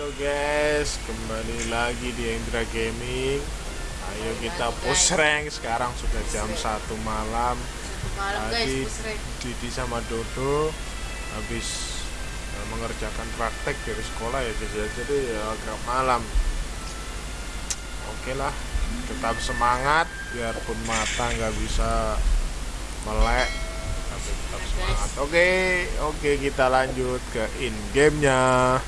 Halo guys, kembali lagi di Indra Gaming. Ayo kita push rank. Sekarang sudah jam 1 malam. Tadi. Didi sama Dodo habis eh, mengerjakan praktek dari sekolah ya ya. Jadi ya agak malam. Oke lah, tetap semangat biarpun mata nggak bisa melek tapi tetap semangat. Oke, oke kita lanjut ke in gamenya.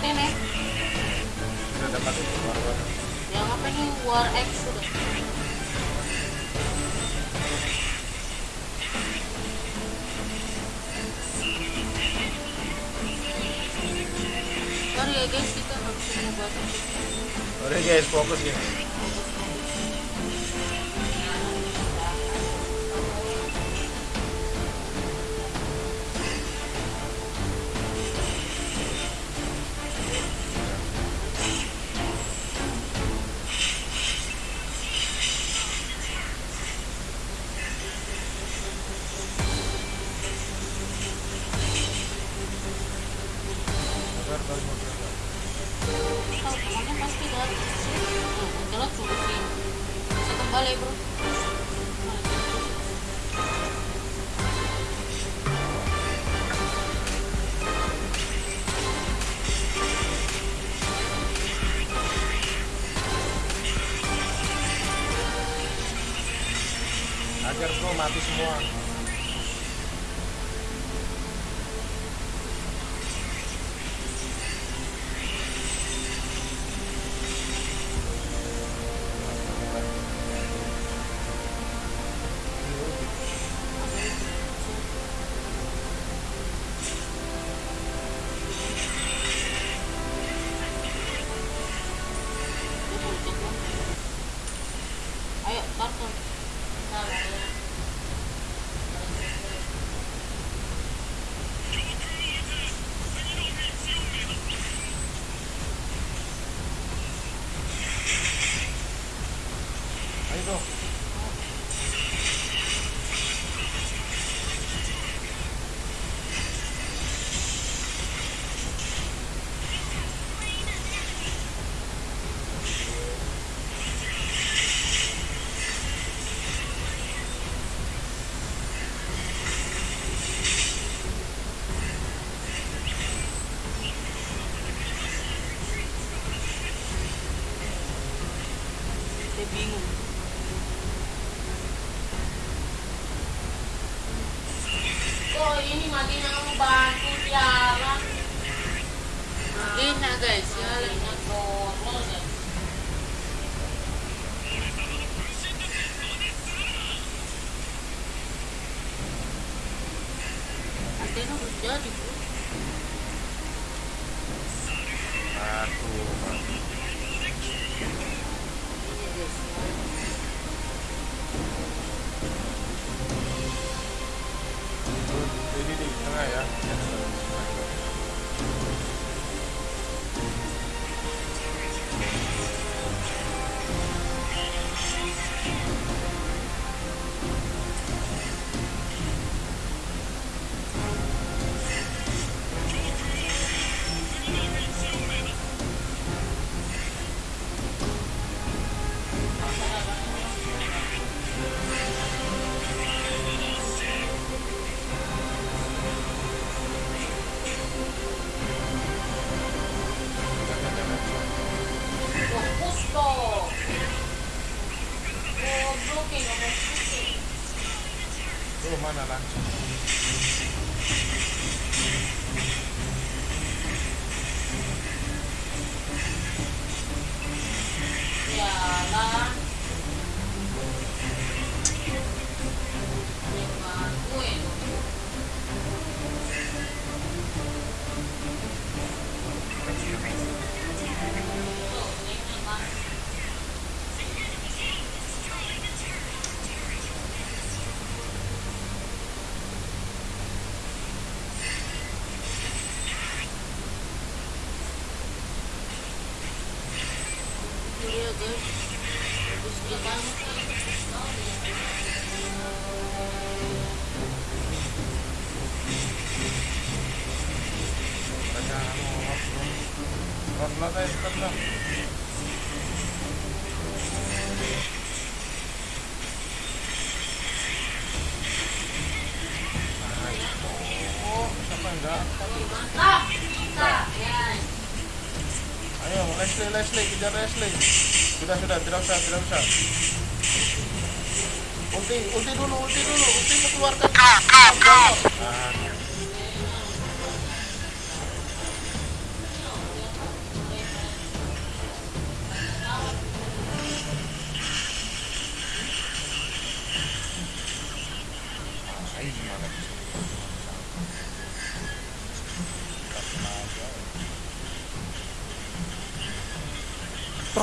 Sudah war-war. Yang apa ini War X udah. Sorry ya guys, kita bisa ngebuat Udah guys, fokus ya. Kok ini Madina kamu bantu Tiara. Madina guys. Ya ya Antena udah bro Aduh, Jadi di tengah ya. Tuh Ayo, Leslie, Leslie, kejar Leslie. Sudah, sudah, tidak usah, tidak usah. Ulti, ulti dulu, ulti dulu, ulti mengeluarkan. Go, go, go.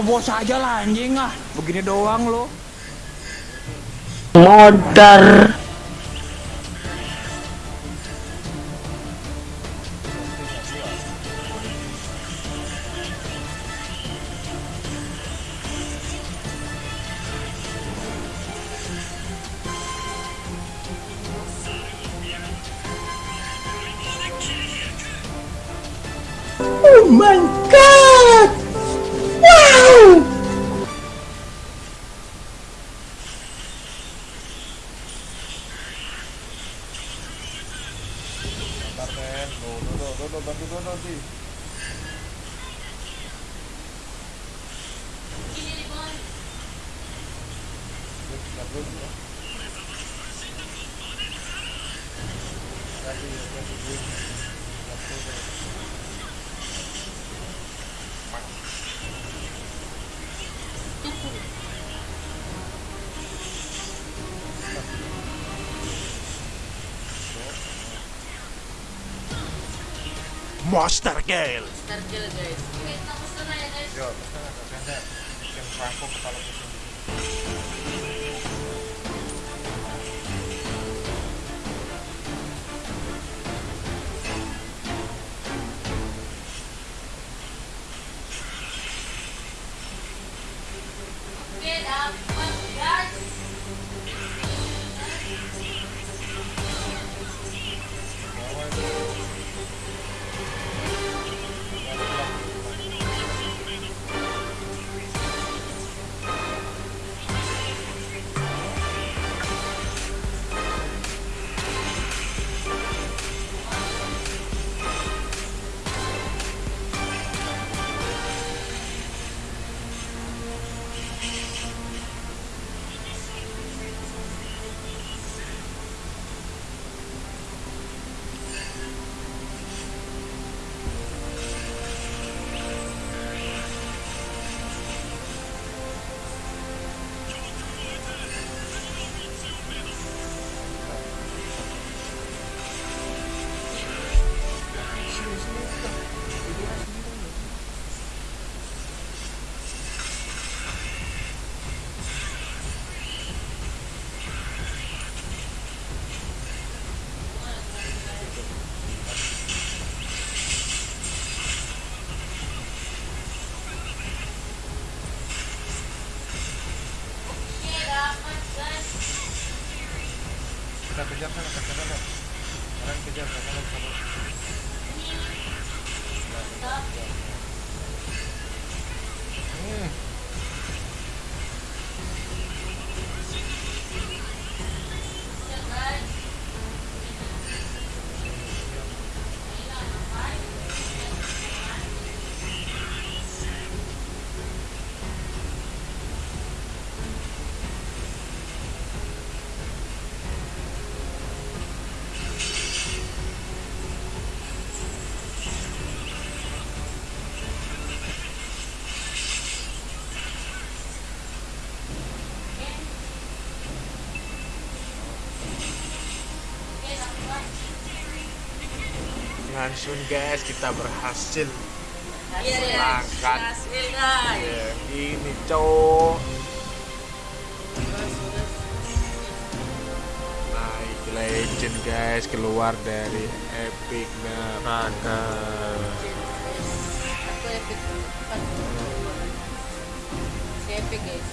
Terobos aja lah anjing ah. Begini doang lo. modar Oh my Bentar men, Dodo, Dodo, Dodo, bantu Dodo sih. Bentar dulu ya. Kasih, Monster Gale. Star kill guys. Oke, kita pesen aja guys. Yo, pesen sender. Bikin perangko kepala pusing. Kita kejar sana, kejar Langsung guys, kita berhasil. Iya, ya. Silakan. Hasil guys. Ya, ini cowok naik legend guys keluar dari epic neraka. Aku epic. Guys.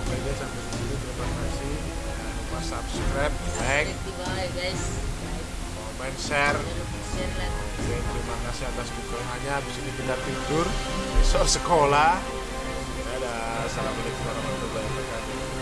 Oke guys sampai di sini terima kasih. Jangan lupa subscribe, like, guys. Komen, share. Oke, terima kasih atas dukungannya. Habis ini kita tidur, besok sekolah. Dadah, assalamualaikum warahmatullahi wabarakatuh.